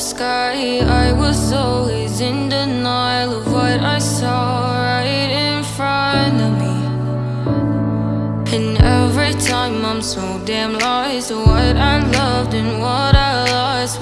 sky. I was always in denial of what I saw right in front of me. And every time I'm so damn lost What I loved and what I lost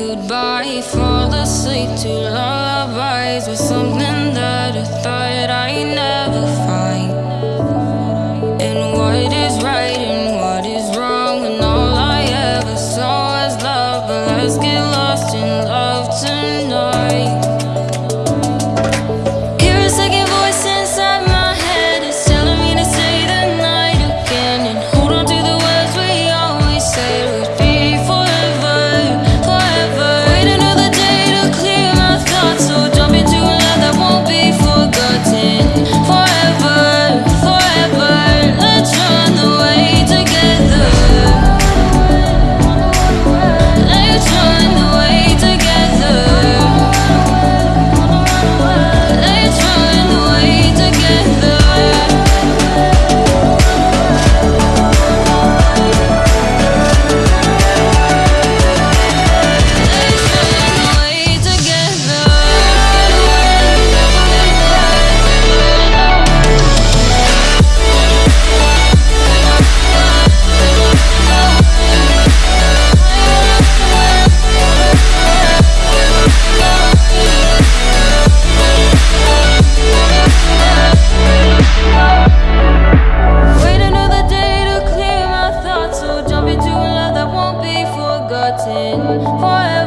goodbye Fall asleep to lullabies With something that I thought I never forever.